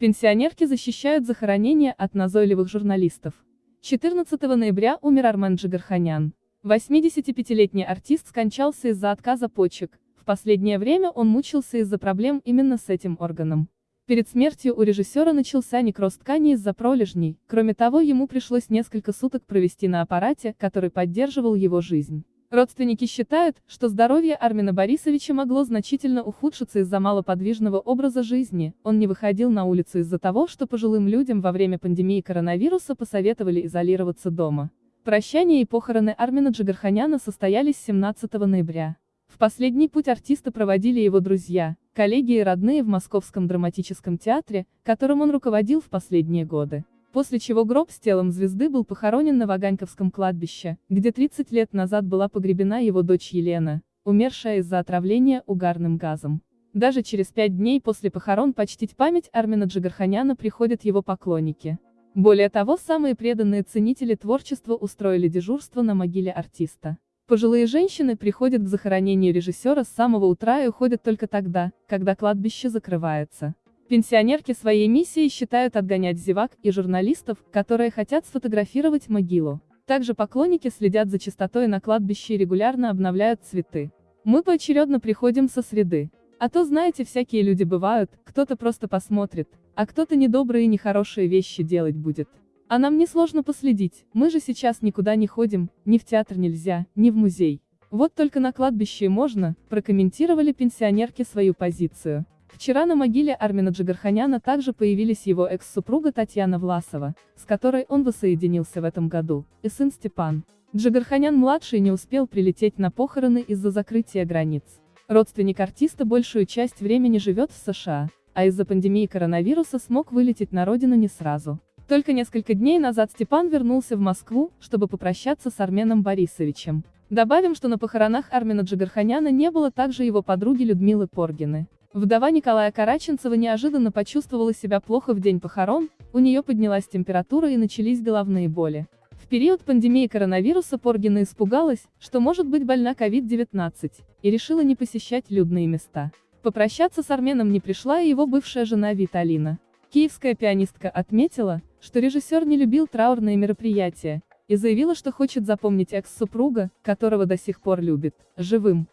Пенсионерки защищают захоронение от назойливых журналистов. 14 ноября умер Армен Джигарханян. 85-летний артист скончался из-за отказа почек. В последнее время он мучился из-за проблем именно с этим органом. Перед смертью у режиссера начался некроз ткани из-за пролежней, кроме того ему пришлось несколько суток провести на аппарате, который поддерживал его жизнь. Родственники считают, что здоровье Армина Борисовича могло значительно ухудшиться из-за малоподвижного образа жизни, он не выходил на улицу из-за того, что пожилым людям во время пандемии коронавируса посоветовали изолироваться дома. Прощание и похороны Армина Джигарханяна состоялись 17 ноября. В последний путь артиста проводили его друзья, коллеги и родные в Московском драматическом театре, которым он руководил в последние годы. После чего гроб с телом звезды был похоронен на Ваганьковском кладбище, где 30 лет назад была погребена его дочь Елена, умершая из-за отравления угарным газом. Даже через пять дней после похорон почтить память Армина Джигарханяна приходят его поклонники. Более того, самые преданные ценители творчества устроили дежурство на могиле артиста. Пожилые женщины приходят к захоронению режиссера с самого утра и уходят только тогда, когда кладбище закрывается. Пенсионерки своей миссией считают отгонять зевак и журналистов, которые хотят сфотографировать могилу. Также поклонники следят за чистотой на кладбище и регулярно обновляют цветы. Мы поочередно приходим со среды. А то знаете, всякие люди бывают, кто-то просто посмотрит, а кто-то недобрые и нехорошие вещи делать будет. А нам несложно последить, мы же сейчас никуда не ходим, ни в театр нельзя, ни в музей. Вот только на кладбище можно, прокомментировали пенсионерки свою позицию. Вчера на могиле Армина Джигарханяна также появились его экс-супруга Татьяна Власова, с которой он воссоединился в этом году, и сын Степан. Джигарханян-младший не успел прилететь на похороны из-за закрытия границ. Родственник артиста большую часть времени живет в США, а из-за пандемии коронавируса смог вылететь на родину не сразу. Только несколько дней назад Степан вернулся в Москву, чтобы попрощаться с Арменом Борисовичем. Добавим, что на похоронах Армена Джигарханяна не было также его подруги Людмилы Поргины. Вдова Николая Караченцева неожиданно почувствовала себя плохо в день похорон, у нее поднялась температура и начались головные боли. В период пандемии коронавируса Поргина испугалась, что может быть больна COVID-19, и решила не посещать людные места. Попрощаться с Арменом не пришла и его бывшая жена Виталина. Киевская пианистка отметила, что режиссер не любил траурные мероприятия, и заявила, что хочет запомнить экс-супруга, которого до сих пор любит, живым.